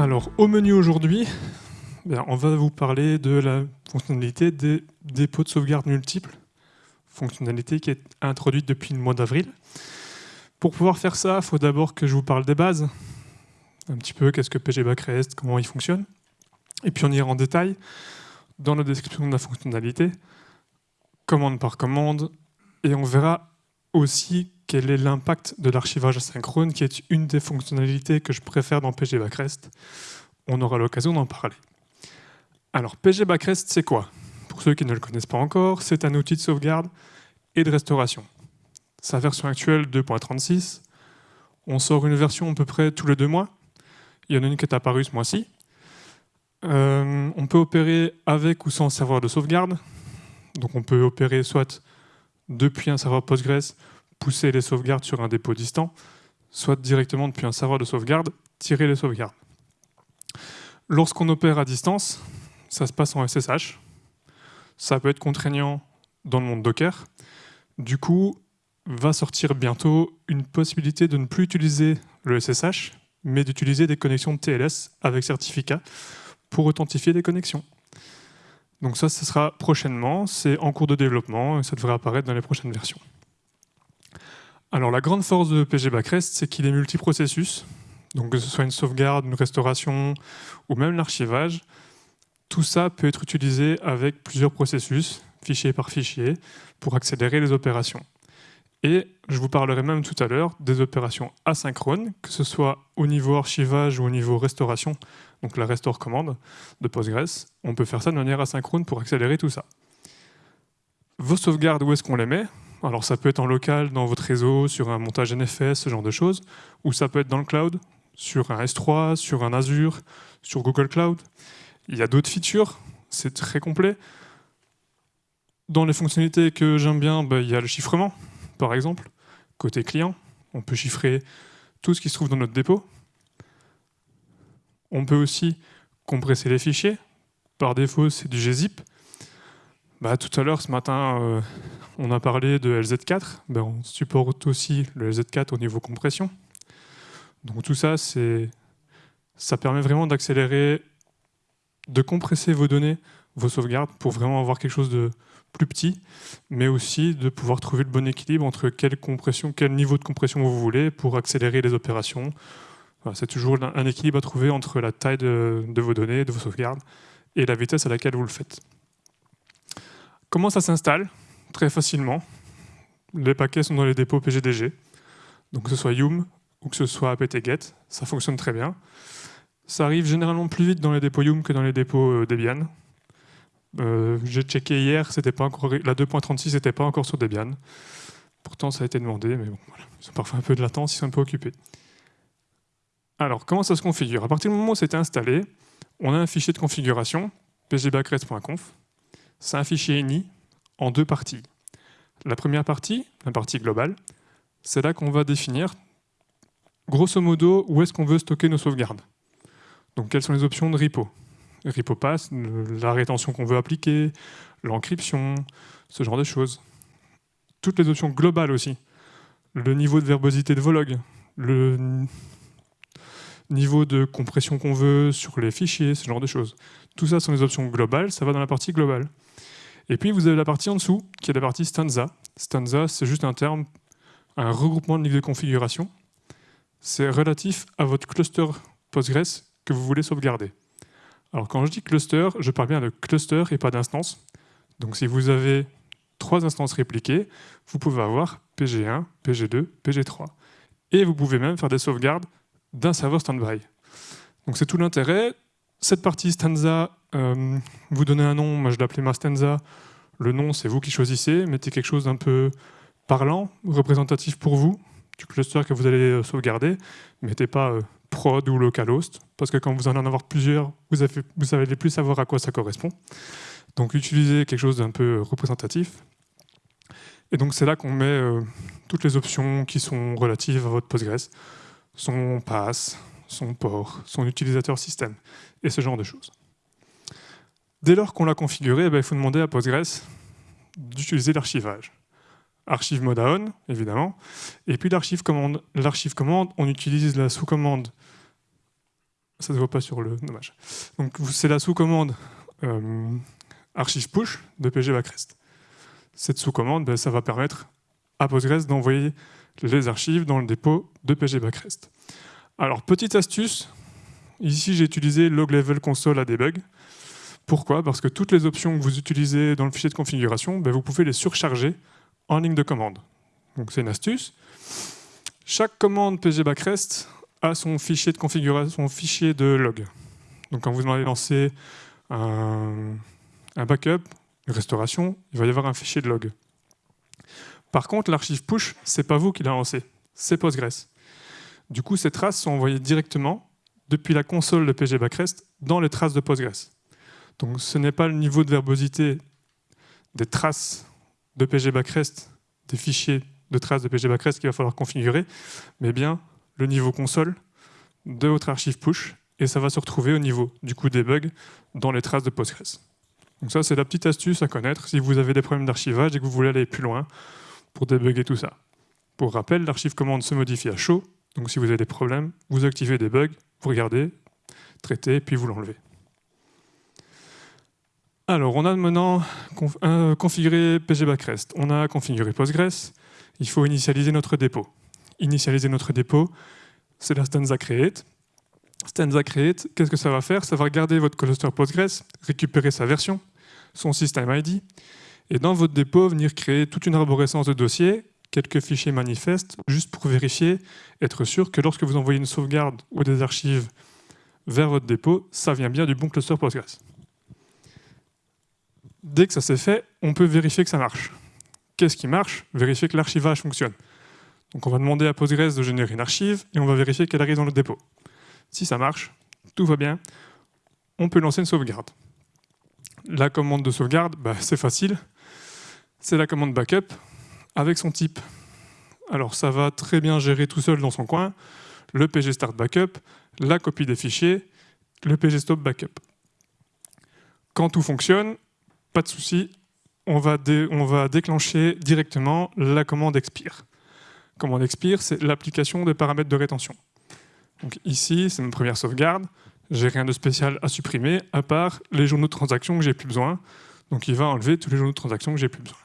Alors, au menu aujourd'hui, ben, on va vous parler de la fonctionnalité des dépôts de sauvegarde multiples, fonctionnalité qui est introduite depuis le mois d'avril. Pour pouvoir faire ça, il faut d'abord que je vous parle des bases, un petit peu qu'est-ce que PG Backrest, comment il fonctionne, et puis on ira en détail dans la description de la fonctionnalité, commande par commande, et on verra aussi quel est l'impact de l'archivage asynchrone, qui est une des fonctionnalités que je préfère dans PG Backrest. On aura l'occasion d'en parler. Alors, PG Backrest, c'est quoi? Pour ceux qui ne le connaissent pas encore, c'est un outil de sauvegarde et de restauration. Sa version actuelle 2.36. On sort une version à peu près tous les deux mois. Il y en a une qui est apparue ce mois-ci. Euh, on peut opérer avec ou sans serveur de sauvegarde. Donc on peut opérer soit depuis un serveur Postgres, pousser les sauvegardes sur un dépôt distant, soit directement depuis un serveur de sauvegarde, tirer les sauvegardes. Lorsqu'on opère à distance, ça se passe en SSH. Ça peut être contraignant dans le monde Docker. Du coup, va sortir bientôt une possibilité de ne plus utiliser le SSH, mais d'utiliser des connexions de TLS avec certificat pour authentifier des connexions. Donc ça, ce sera prochainement, c'est en cours de développement et ça devrait apparaître dans les prochaines versions. Alors la grande force de PG Backrest, c'est qu'il est multiprocessus, donc que ce soit une sauvegarde, une restauration ou même l'archivage, tout ça peut être utilisé avec plusieurs processus, fichier par fichier, pour accélérer les opérations. Et je vous parlerai même tout à l'heure des opérations asynchrones, que ce soit au niveau archivage ou au niveau restauration, donc la restore commande de Postgres. On peut faire ça de manière asynchrone pour accélérer tout ça. Vos sauvegardes, où est-ce qu'on les met? Alors ça peut être en local, dans votre réseau, sur un montage NFS, ce genre de choses, ou ça peut être dans le cloud, sur un S3, sur un Azure, sur Google Cloud. Il y a d'autres features, c'est très complet. Dans les fonctionnalités que j'aime bien, bah, il y a le chiffrement par exemple. Côté client, on peut chiffrer tout ce qui se trouve dans notre dépôt. On peut aussi compresser les fichiers. Par défaut, c'est du gzip. Bah, tout à l'heure, ce matin, euh, on a parlé de LZ4. Ben, on supporte aussi le LZ4 au niveau compression. Donc tout ça, ça permet vraiment d'accélérer, de compresser vos données, vos sauvegardes, pour vraiment avoir quelque chose de, plus petit, mais aussi de pouvoir trouver le bon équilibre entre quelle compression, quel niveau de compression vous voulez pour accélérer les opérations. c'est toujours un équilibre à trouver entre la taille de, vos données, de vos sauvegardes, et la vitesse à laquelle vous le faites. Comment ça s'installe Très facilement. Les paquets sont dans les dépôts PGDG. Donc que ce soit Yum ou que ce soit apt-get, ça fonctionne très bien. Ça arrive généralement plus vite dans les dépôts Yum que dans les dépôts euh, Debian. Euh, j'ai checké hier, pas encore, la 2.36 n'était pas encore sur Debian. Pourtant, ça a été demandé, mais bon, voilà. ils ont parfois un peu de latence, ils sont un peu occupés. Alors, comment ça se configure? À partir du moment où c'est installé, on a un fichier de configuration, pgbackrest.conf. C'est un fichier ini en deux parties. La première partie, la partie globale, c'est là qu'on va définir, grosso modo, où est-ce qu'on veut stocker nos sauvegardes. Donc, quelles sont les options de repo? RepoPass, la rétention qu'on veut appliquer, l'encryption, ce genre de choses. Toutes les options globales aussi. Le niveau de verbosité de vos logs, le niveau de compression qu'on veut sur les fichiers, ce genre de choses. Tout ça sont les options globales, ça va dans la partie globale. Et puis vous avez la partie en dessous, qui est la partie stanza. Stanza, c'est juste un terme, un regroupement de niveaux de configuration. C'est relatif à votre cluster Postgres que vous voulez sauvegarder. Alors quand je dis cluster, je parle bien de cluster et pas d'instance. Donc si vous avez trois instances répliquées, vous pouvez avoir PG1, PG2, PG3. Et vous pouvez même faire des sauvegardes d'un serveur standby. Donc c'est tout l'intérêt. Cette partie stanza, euh, vous donnez un nom, moi je l'appelais ma stanza. Le nom, c'est vous qui choisissez. Mettez quelque chose d'un peu parlant, représentatif pour vous, du cluster que vous allez euh, sauvegarder. Mettez pas euh, prod ou localhost, parce que quand vous allez en avoir plusieurs, vous, avez, vous plus savoir à quoi ça correspond. Donc utilisez quelque chose d'un peu représentatif. Et donc c'est là qu'on met toutes les options qui sont relatives à votre Postgres, son pass, son port, son utilisateur système, et ce genre de choses. Dès lors qu'on l'a configuré, eh ben, il faut demander à Postgres d'utiliser l'archivage archive mode on, évidemment. Et puis l'archive commande. L'archive commande, on utilise la sous-commande Ça ne se voit pas sur le... Dommage. C'est la sous-commande euh, archive push de PG Backrest. Cette sous-commande, ben, ça va permettre à Postgres d'envoyer les archives dans le dépôt de PG Backrest. Alors, petite astuce, ici j'ai utilisé log level console à debug. Pourquoi? Parce que toutes les options que vous utilisez dans le fichier de configuration, ben, vous pouvez les surcharger en ligne de commande. Donc c'est une astuce. Chaque commande PG Backrest a son fichier de configuration, son fichier de log. Donc quand vous allez lancer un, backup, une restauration, il va y avoir un fichier de log. Par contre, l'archive push, c'est pas vous qui l'a lancé, c'est Postgres. Du coup, ces traces sont envoyées directement depuis la console de PG Backrest dans les traces de Postgres. Donc ce n'est pas le niveau de verbosité des traces de PG Backrest, des fichiers de traces de PG Backrest qu'il va falloir configurer, mais bien le niveau console de votre archive push, et ça va se retrouver au niveau du coup des bugs dans les traces de Postgres. Donc ça, c'est la petite astuce à connaître si vous avez des problèmes d'archivage et que vous voulez aller plus loin pour débugger tout ça. Pour rappel, l'archive commande se modifie à chaud, donc si vous avez des problèmes, vous activez des bugs, vous regardez, traitez, puis vous l'enlevez. Alors, on a maintenant euh, configuré PG Backrest, on a configuré Postgres, il faut initialiser notre dépôt. Initialiser notre dépôt, c'est la stanza create. Stanza create, qu'est-ce que ça va faire? Ça va garder votre cluster Postgres, récupérer sa version, son system ID, et dans votre dépôt, venir créer toute une arborescence de dossiers, quelques fichiers manifestes, juste pour vérifier, être sûr que lorsque vous envoyez une sauvegarde ou des archives vers votre dépôt, ça vient bien du bon cluster Postgres. Dès que ça s'est fait, on peut vérifier que ça marche. Qu'est-ce qui marche? Vérifier que l'archivage fonctionne. Donc on va demander à Postgres de générer une archive et on va vérifier qu'elle arrive dans le dépôt. Si ça marche, tout va bien, on peut lancer une sauvegarde. La commande de sauvegarde, bah, c'est facile. C'est la commande backup avec son type. Alors ça va très bien gérer tout seul dans son coin le pg start backup, la copie des fichiers, le pg stop backup. Quand tout fonctionne, pas de souci, on va, déclencher directement la commande expire. Commande expire, c'est l'application des paramètres de rétention. Donc ici, c'est ma première sauvegarde. J'ai rien de spécial à supprimer, à part les journaux de transaction que j'ai plus besoin. Donc il va enlever tous les journaux de transaction que j'ai plus besoin.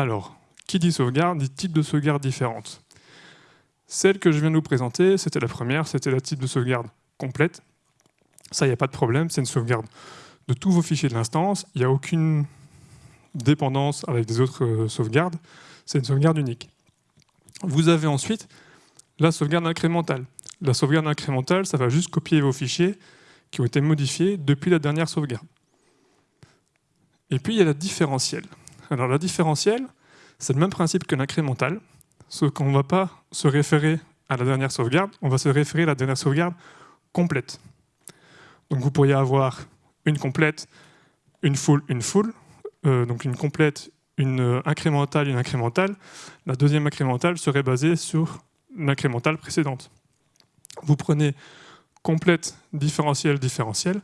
Alors, qui dit sauvegarde dit type de sauvegarde différente. Celle que je viens de vous présenter, c'était la première, c'était la type de sauvegarde complète. Ça, il n'y a pas de problème, c'est une sauvegarde de tous vos fichiers de l'instance. Il n'y a aucune dépendance avec des autres euh, sauvegardes. C'est une sauvegarde unique. Vous avez ensuite la sauvegarde incrémentale. La sauvegarde incrémentale, ça va juste copier vos fichiers qui ont été modifiés depuis la dernière sauvegarde. Et puis, il y a la différentielle. Alors, la différentielle, c'est le même principe que l'incrémental, sauf qu'on ne va pas se référer à la dernière sauvegarde, on va se référer à la dernière sauvegarde complète. Donc vous pourriez avoir une complète, une full, une full, euh, donc une complète, une euh, incrémentale, une incrémentale. La deuxième incrémentale serait basée sur l'incrémentale précédente. Vous prenez complète, différentielle, différentielle.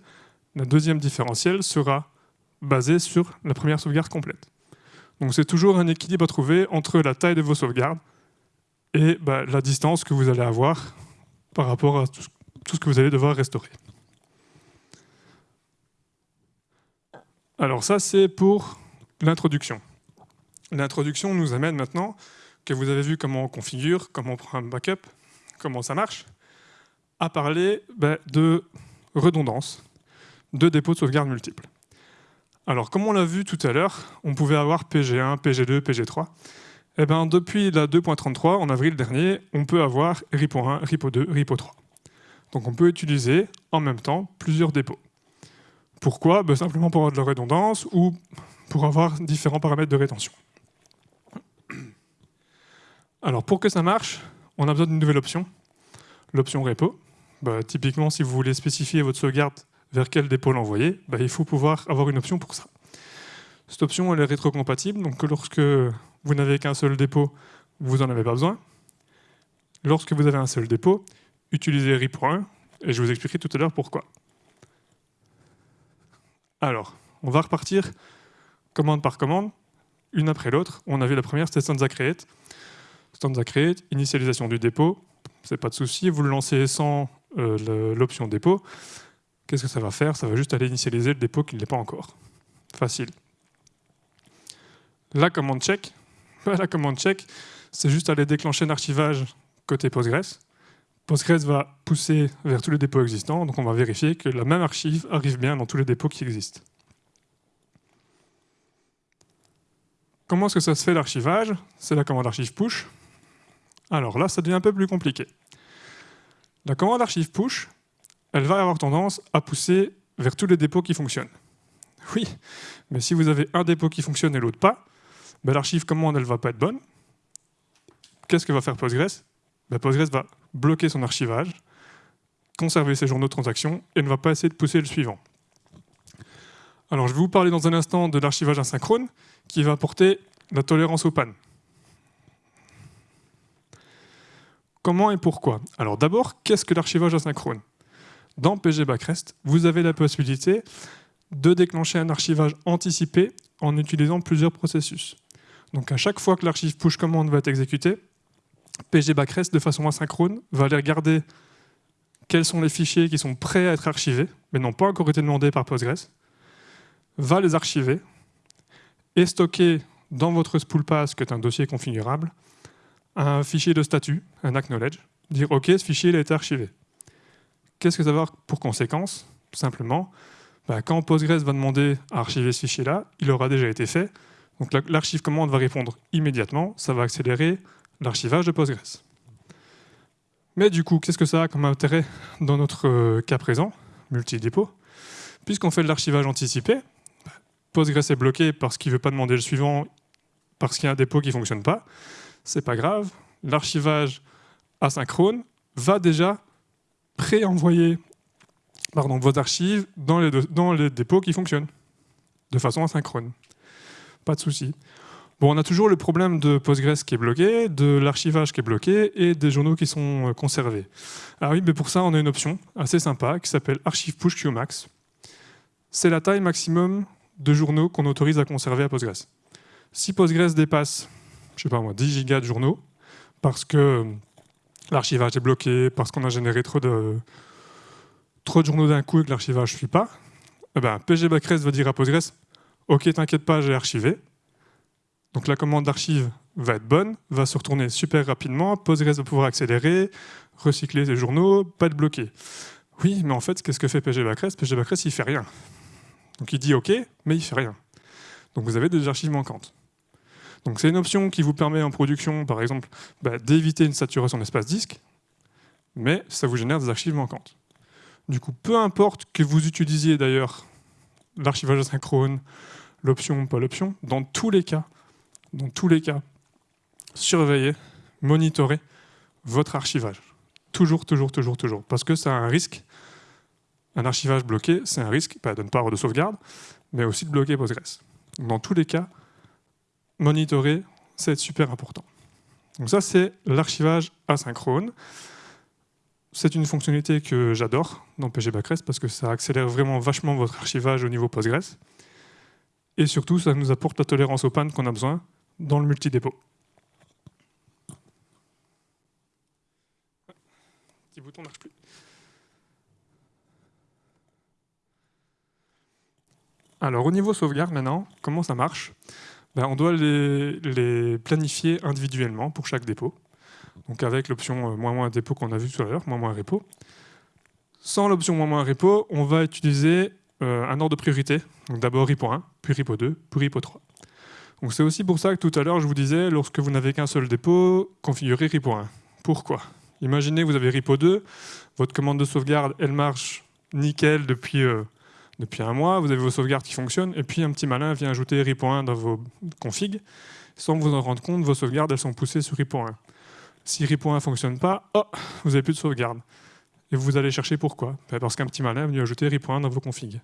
La deuxième différentielle sera basée sur la première sauvegarde complète. Donc c'est toujours un équilibre à trouver entre la taille de vos sauvegardes et bah, la distance que vous allez avoir par rapport à tout ce que vous allez devoir restaurer. Alors ça, c'est pour l'introduction. L'introduction nous amène maintenant que vous avez vu comment on configure, comment on prend un backup, comment ça marche, à parler ben, de redondance, de dépôt de sauvegarde multiples. Alors, comme on l'a vu tout à l'heure, on pouvait avoir PG1, PG2, PG3. Et ben, depuis la 2.33, en avril dernier, on peut avoir RIPO 1, RIPO 2, RIPO 3. Donc on peut utiliser en même temps plusieurs dépôts. Pourquoi? Ben, Simplement pour avoir de la redondance ou pour avoir différents paramètres de rétention. Alors pour que ça marche, on a besoin d'une nouvelle option, l'option repo. Ben, typiquement, si vous voulez spécifier votre sauvegarde vers quel dépôt l'envoyer, ben, il faut pouvoir avoir une option pour ça. Cette option elle est rétrocompatible, donc lorsque vous n'avez qu'un seul dépôt, vous n'en avez pas besoin. Lorsque vous avez un seul dépôt, utilisez RIP1, et je vous expliquerai tout à l'heure pourquoi. Alors, on va repartir commande par commande, une après l'autre. On a vu la première, c'était Stanza Create. stanza create, initialisation du dépôt, c'est pas de souci, vous le lancez sans euh, l'option dépôt, qu'est-ce que ça va faire? Ça va juste aller initialiser le dépôt qui ne l'est pas encore. Facile. La commande check, la commande check, c'est juste aller déclencher un archivage côté Postgres. Postgres va pousser vers tous les dépôts existants, donc on va vérifier que la même archive arrive bien dans tous les dépôts qui existent. Comment est-ce que ça se fait l'archivage? C'est la commande archive push. Alors là, ça devient un peu plus compliqué. La commande archive push, elle va avoir tendance à pousser vers tous les dépôts qui fonctionnent. Oui, mais si vous avez un dépôt qui fonctionne et l'autre pas, ben l'archive commande, elle ne va pas être bonne. Qu'est-ce que va faire Postgres? Ben Postgres va bloquer son archivage, conserver ses journaux de transaction et ne va pas essayer de pousser le suivant. Alors, je vais vous parler dans un instant de l'archivage asynchrone qui va apporter la tolérance aux pannes. Comment et pourquoi? Alors d'abord, qu'est-ce que l'archivage asynchrone? Dans PG Backrest, vous avez la possibilité de déclencher un archivage anticipé en utilisant plusieurs processus. Donc à chaque fois que l'archive push command va être exécutée, PG Backrest, de façon asynchrone, va aller regarder quels sont les fichiers qui sont prêts à être archivés, mais n'ont pas encore été demandés par Postgres, va les archiver et stocker dans votre spoolpass, qui est un dossier configurable, un fichier de statut, un acknowledge, dire OK, ce fichier il a été archivé. Qu'est-ce que ça va avoir pour conséquence Simplement, bah, quand Postgres va demander à archiver ce fichier-là, il aura déjà été fait. Donc l'archive commande va répondre immédiatement, ça va accélérer l'archivage de Postgres. Mais du coup, qu'est-ce que ça a comme intérêt dans notre euh, cas présent, multi-dépôt? Puisqu'on fait de l'archivage anticipé, Postgres est bloqué parce qu'il ne veut pas demander le suivant, parce qu'il y a un dépôt qui ne fonctionne pas, c'est pas grave, l'archivage asynchrone va déjà pré-envoyer vos archives dans les, dans les dépôts qui fonctionnent, de façon asynchrone. Pas de souci. Bon, on a toujours le problème de Postgres qui est bloqué, de l'archivage qui est bloqué et des journaux qui sont euh, conservés. Alors oui, mais pour ça, on a une option assez sympa qui s'appelle Archive Push QMax. C'est la taille maximum de journaux qu'on autorise à conserver à Postgres. Si Postgres dépasse, je sais pas moi, 10 gigas de journaux, parce que l'archivage est bloqué, parce qu'on a généré trop de, de journaux d'un coup et que l'archivage ne suit pas, eh ben, PG Backrest va dire à Postgres « Ok, t'inquiète pas, j'ai archivé ». Donc la commande d'archive va être bonne, va se retourner super rapidement, Postgres va pouvoir accélérer, recycler ses journaux, pas être bloqué. Oui, mais en fait, qu'est-ce que fait PG Backrest PG Backrest, il fait rien. Donc il dit OK, mais il fait rien. Donc vous avez des archives manquantes. Donc c'est une option qui vous permet en production, par exemple, bah, d'éviter une saturation d'espace disque, mais ça vous génère des archives manquantes. Du coup, peu importe que vous utilisiez d'ailleurs l'archivage asynchrone, l'option ou pas l'option, dans tous les cas, dans tous les cas, surveillez, monitorez votre archivage. Toujours, toujours, toujours, toujours. Parce que ça a un risque. Un archivage bloqué, c'est un risque pas de ne pas avoir de sauvegarde, mais aussi de bloquer Postgres. Dans tous les cas, monitorer, c'est super important. Donc ça, c'est l'archivage asynchrone. C'est une fonctionnalité que j'adore dans PG Backrest parce que ça accélère vraiment vachement votre archivage au niveau Postgres. Et surtout, ça nous apporte la tolérance aux pannes qu'on a besoin dans le multidépôt. Petit bouton marche plus. Alors au niveau sauvegarde maintenant, comment ça marche? Ben, On doit les, planifier individuellement pour chaque dépôt. Donc avec l'option euh, moins moins dépôt qu'on a vu tout à l'heure, moins moins repo. Sans l'option moins moins repo, on va utiliser euh, un ordre de priorité. D'abord repo 1, puis repo 2, puis repo 3 c'est aussi pour ça que tout à l'heure, je vous disais, lorsque vous n'avez qu'un seul dépôt, configurez repo 1. Pourquoi? Imaginez vous avez repo 2, votre commande de sauvegarde, elle marche nickel depuis, euh, depuis un mois, vous avez vos sauvegardes qui fonctionnent, et puis un petit malin vient ajouter RIP.1 dans vos configs. Sans vous en rendre compte, vos sauvegardes, elles sont poussées sur RIP.1. Si RIP.1 ne fonctionne pas, oh, vous n'avez plus de sauvegarde. Et vous allez chercher pourquoi ben, Parce qu'un petit malin est venu ajouter RIP.1 dans vos configs.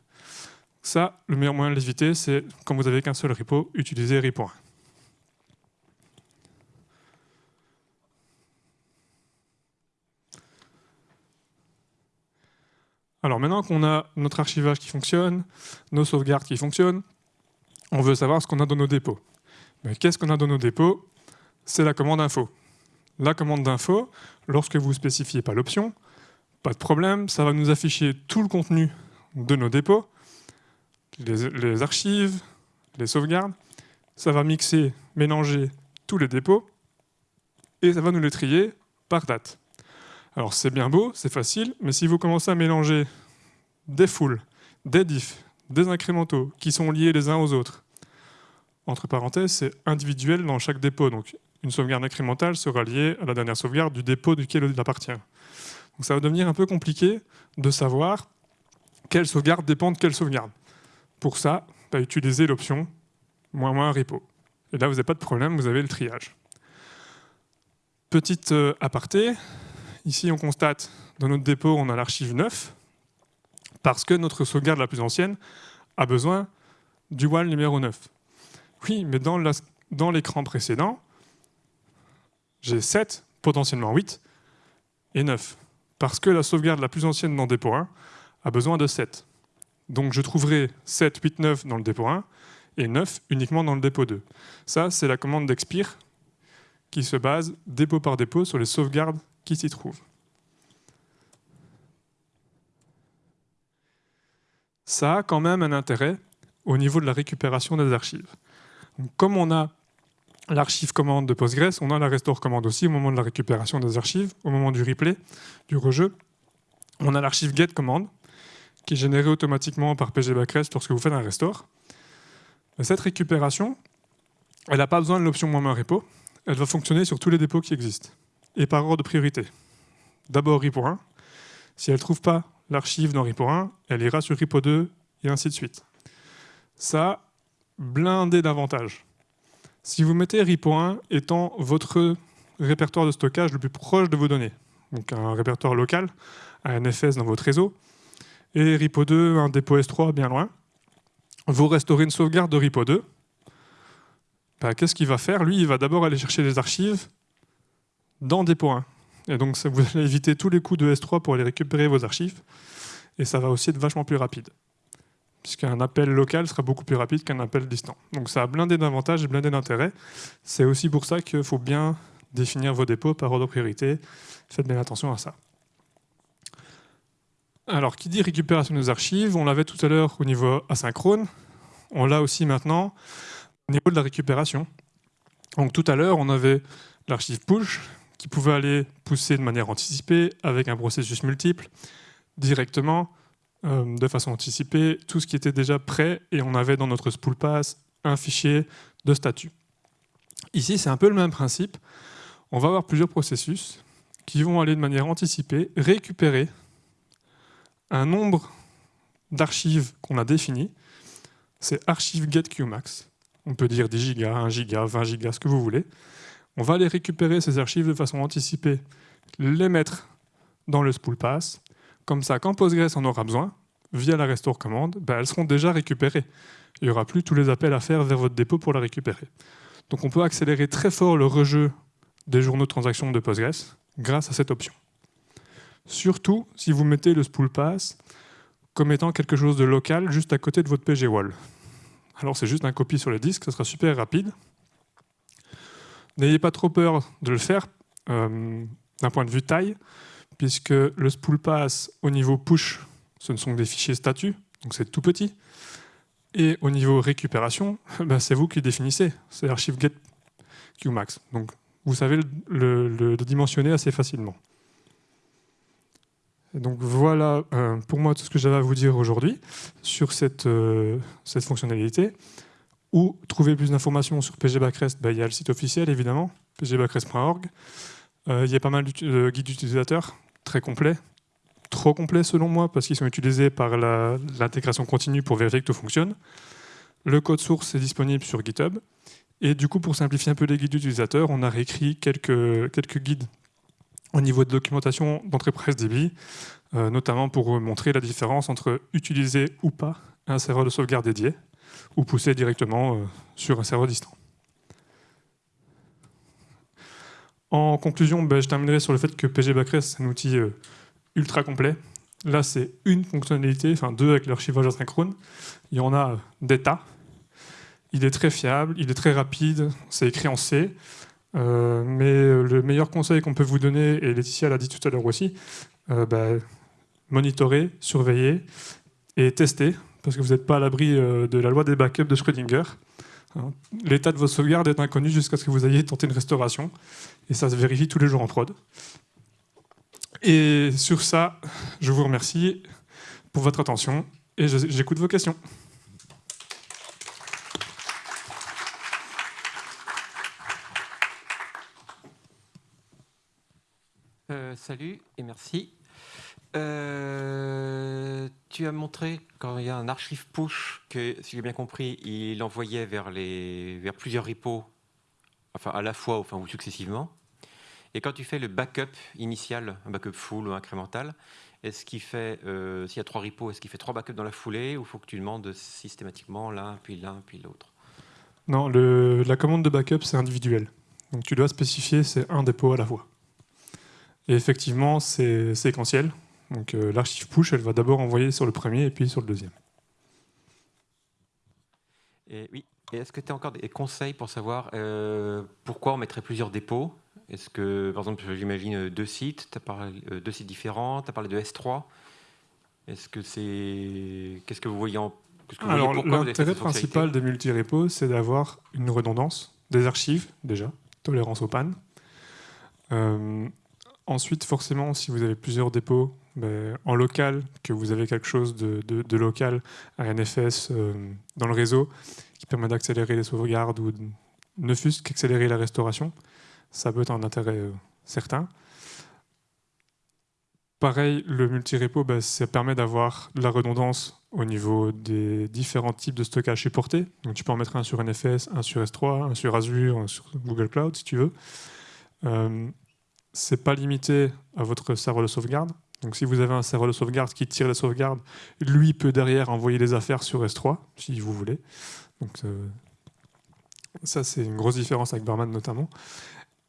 Ça, le meilleur moyen de l'éviter, c'est quand vous n'avez qu'un seul repo, utilisez RIP.1. Alors maintenant qu'on a notre archivage qui fonctionne, nos sauvegardes qui fonctionnent, on veut savoir ce qu'on a dans nos dépôts. Qu'est-ce qu'on a dans nos dépôts? C'est la commande info. la commande d'info, lorsque vous ne spécifiez pas l'option, pas de problème, ça va nous afficher tout le contenu de nos dépôts, les, archives, les sauvegardes, ça va mixer, mélanger tous les dépôts, et ça va nous les trier par date. Alors c'est bien beau, c'est facile, mais si vous commencez à mélanger des foules, des diffs, des incrémentaux qui sont liés les uns aux autres, entre parenthèses, c'est individuel dans chaque dépôt. Donc une sauvegarde incrémentale sera liée à la dernière sauvegarde du dépôt duquel il appartient. Donc ça va devenir un peu compliqué de savoir quelle sauvegarde dépend de quelle sauvegarde. Pour ça, utilisez l'option moins moins repo. Et là, vous n'avez pas de problème, vous avez le triage. Petite euh, aparté, ici on constate dans notre dépôt, on a l'archive 9, parce que notre sauvegarde la plus ancienne a besoin du WAL numéro 9. Oui, mais dans l'écran précédent, j'ai 7, potentiellement 8, et 9. Parce que la sauvegarde la plus ancienne dans dépôt 1 a besoin de 7. Donc je trouverai 7, 8, 9 dans le dépôt 1 et 9 uniquement dans le dépôt 2. Ça, c'est la commande d'expire qui se base dépôt par dépôt sur les sauvegardes qui s'y trouvent. Ça a quand même un intérêt au niveau de la récupération des archives. comme on a l'archive commande de Postgres, on a la restore commande aussi au moment de la récupération des archives, au moment du replay, du rejeu. On a l'archive get commande, qui est générée automatiquement par pgbackrest lorsque vous faites un restore. cette récupération, elle n'a pas besoin de l'option moins repo, elle va fonctionner sur tous les dépôts qui existent, et par ordre de priorité. D'abord repo 1, si elle ne trouve pas l'archive dans repo 1, elle ira sur repo 2, et ainsi de suite. Ça, blindé d'avantages. Si vous mettez repo1 étant votre répertoire de stockage le plus proche de vos données, donc un répertoire local, un NFS dans votre réseau, et repo2, un dépôt S3 bien loin, vous restaurez une sauvegarde de repo2, bah, qu'est-ce qu'il va faire? Lui, il va d'abord aller chercher les archives dans dépôt 1. Et donc, ça, vous allez éviter tous les coûts de S3 pour aller récupérer vos archives, et ça va aussi être vachement plus rapide puisqu'un appel local sera beaucoup plus rapide qu'un appel distant. Donc ça a blindé d'avantages et blindé d'intérêts. C'est aussi pour ça qu'il faut bien définir vos dépôts par ordre de priorité. Faites bien attention à ça. Alors, qui dit récupération des archives On l'avait tout à l'heure au niveau asynchrone. On l'a aussi maintenant au niveau de la récupération. Donc tout à l'heure, on avait l'archive push qui pouvait aller pousser de manière anticipée avec un processus multiple directement euh, de façon anticipée tout ce qui était déjà prêt et on avait dans notre spool pass un fichier de statut. Ici, c'est un peu le même principe. On va avoir plusieurs processus qui vont aller de manière anticipée récupérer un nombre d'archives qu'on a défini. C'est archive get qmax. On peut dire 10 gigas, 1 giga, 20 gigas, ce que vous voulez. On va aller récupérer ces archives de façon anticipée, les mettre dans le spool pass, comme ça, quand Postgres en aura besoin, via la restore commande, ben, elles seront déjà récupérées. Il n'y aura plus tous les appels à faire vers votre dépôt pour la récupérer. Donc on peut accélérer très fort le rejeu des journaux de transaction de Postgres grâce à cette option. Surtout si vous mettez le spool pass comme étant quelque chose de local juste à côté de votre PG Wall. Alors c'est juste un copie sur le disque, ça sera super rapide. N'ayez pas trop peur de le faire euh, d'un point de vue taille puisque le spool pass au niveau push, ce ne sont que des fichiers statut, donc c'est tout petit. Et au niveau récupération, ben c'est vous qui définissez, c'est l'archive get qmax. Donc vous savez le, dimensionner assez facilement. donc voilà euh, pour moi tout ce que j'avais à vous dire aujourd'hui sur cette, euh, cette fonctionnalité. Ou trouver plus d'informations sur PGBackrest, ben, il y a le site officiel évidemment, pgbackrest.org. Euh, il y a pas mal de guides d'utilisateurs très complet, trop complet selon moi, parce qu'ils sont utilisés par l'intégration continue pour vérifier que tout fonctionne. Le code source est disponible sur GitHub. Et du coup, pour simplifier un peu les guides d'utilisateurs, on a réécrit quelques, quelques guides au niveau de documentation d'entreprise DB, euh, notamment pour montrer la différence entre utiliser ou pas un serveur de sauvegarde dédié, ou pousser directement euh, sur un serveur distant. En conclusion, ben, je terminerai sur le fait que PG Backrest, c'est un outil euh, ultra complet. Là, c'est une fonctionnalité, enfin deux avec l'archivage asynchrone. Il y en a des tas. Il est très fiable, il est très rapide, c'est écrit en C. Euh, mais le meilleur conseil qu'on peut vous donner, et Laetitia l'a dit tout à l'heure aussi, euh, bah, monitorer, surveiller et tester, parce que vous n'êtes pas à l'abri euh, de la loi des backups de Schrödinger. Hein. L'état de vos sauvegardes est inconnu jusqu'à ce que vous ayez tenté une restauration, et ça se vérifie tous les jours en prod. Et sur ça, je vous remercie pour votre attention, et j'écoute vos questions. salut et merci. Euh, tu as montré quand il y a un archive push que, si j'ai bien compris, il envoyait vers, les, vers plusieurs repos, enfin à la fois enfin, ou successivement. Et quand tu fais le backup initial, un backup full ou incrémental, est-ce qu'il fait, euh, s'il y a trois repos, est-ce qu'il fait trois backups dans la foulée ou faut que tu demandes systématiquement l'un, puis l'un, puis l'autre? Non, la commande de backup, c'est individuel. Donc tu dois spécifier, c'est un dépôt à la fois. Et effectivement, c'est séquentiel. Donc euh, l'archive push, elle va d'abord envoyer sur le premier et puis sur le deuxième. Et oui. Et est-ce que tu as encore des conseils pour savoir euh, pourquoi on mettrait plusieurs dépôts? Est-ce que, par exemple, j'imagine deux sites, tu as parlé euh, deux sites différents, tu as parlé de S3. Est-ce que c'est. Qu'est-ce que vous voyez en. Alors, l'intérêt principal des multi-repos, c'est d'avoir une redondance des archives, déjà, tolérance aux pannes. Ensuite, forcément, si vous avez plusieurs dépôts ben, en local, que vous avez quelque chose de, local, un NFS euh, dans le réseau qui permet d'accélérer les sauvegardes ou ne fût-ce qu'accélérer la restauration, ça peut être un intérêt euh, certain. Pareil, le multi-repo, ben, ça permet d'avoir de la redondance au niveau des différents types de stockage supportés. Donc, tu peux en mettre un sur NFS, un sur S3, un sur Azure, un sur Google Cloud, si tu veux. Euh, c'est pas limité à votre serveur de sauvegarde. Donc si vous avez un serveur de sauvegarde qui tire les sauvegardes, lui peut derrière envoyer les affaires sur S3, si vous voulez. Donc euh, ça, c'est une grosse différence avec Barman notamment.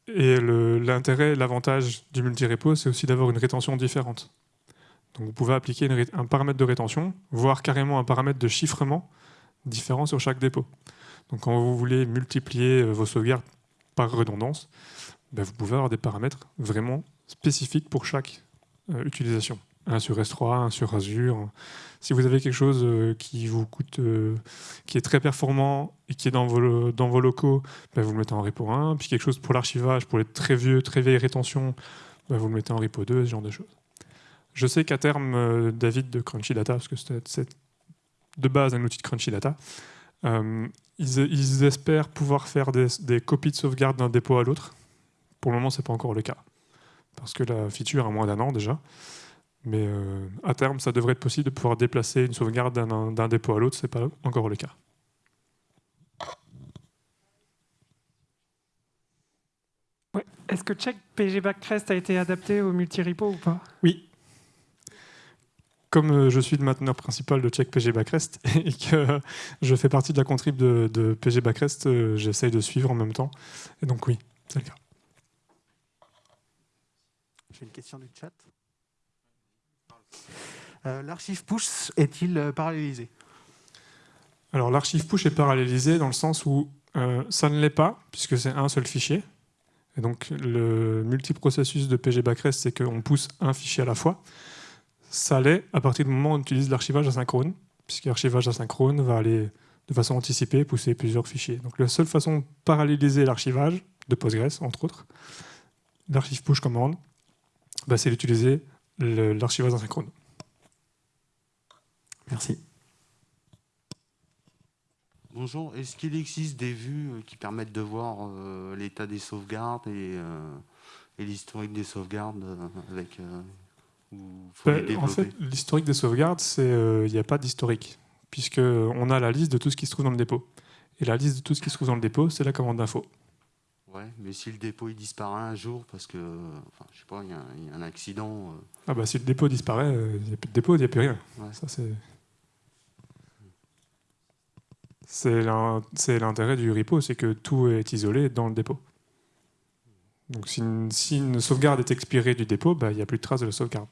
Et l'intérêt, l'avantage du multi-repo, c'est aussi d'avoir une rétention différente. Donc vous pouvez appliquer un paramètre de rétention, voire carrément un paramètre de chiffrement différent sur chaque dépôt. Donc quand vous voulez multiplier euh, vos sauvegardes par redondance, ben, vous pouvez avoir des paramètres vraiment spécifiques pour chaque euh, utilisation. Un sur S3, un sur Azure. Si vous avez quelque chose euh, qui vous coûte, euh, qui est très performant et qui est dans vos, locaux, ben, vous le mettez en repo 1. Puis quelque chose pour l'archivage, pour les très vieux, très vieilles rétentions, ben, vous le mettez en repo 2, ce genre de choses. Je sais qu'à terme, David de Crunchy Data, parce que c'est de base un outil de Crunchy Data, ils, espèrent pouvoir faire des, des copies de sauvegarde d'un dépôt à l'autre pour le moment, ce n'est pas encore le cas. Parce que la feature a moins d'un an déjà. Mais euh, à terme, ça devrait être possible de pouvoir déplacer une sauvegarde d'un dépôt à l'autre. Ce n'est pas encore le cas. Est-ce que check PG Backrest a été adapté au multi-repo ou pas? Oui. Comme euh, je suis le mainteneur principal de check PG Backrest et que je fais partie de la contrib de, de PG Backrest, euh, j'essaye de suivre en même temps. Et donc oui, c'est le cas une question du chat. Euh, l'archive push est-il euh, parallélisé? Alors l'archive push est parallélisé dans le sens où euh, ça ne l'est pas, puisque c'est un seul fichier. Et donc le multiprocessus de PG Backrest, c'est qu'on pousse un fichier à la fois. Ça l'est à partir du moment où on utilise l'archivage asynchrone, puisque l'archivage asynchrone va aller de façon anticipée pousser plusieurs fichiers. Donc la seule façon de paralléliser l'archivage de Postgres, entre autres, l'archive push commande, bah, c'est d'utiliser l'archivage asynchrone. Merci. Bonjour, est-ce qu'il existe des vues euh, qui permettent de voir euh, l'état des sauvegardes et, euh, l'historique des sauvegardes avec bah, En fait, l'historique des sauvegardes, il n'y a pas d'historique, puisqu'on a la liste de tout ce qui se trouve dans le dépôt. Et la liste de tout ce qui se trouve dans le dépôt, c'est la commande d'info. Ouais, mais si le dépôt il disparaît un jour parce que, enfin, je sais pas, il y, a un accident. Euh. Ah bah si le dépôt disparaît, euh, il n'y a plus de dépôt, il n'y a plus rien. Ça c'est. C'est l'intérêt du repo, c'est que tout est isolé dans le dépôt. Donc si une, sauvegarde est expirée du dépôt, bah, il n'y a plus de trace de la sauvegarde.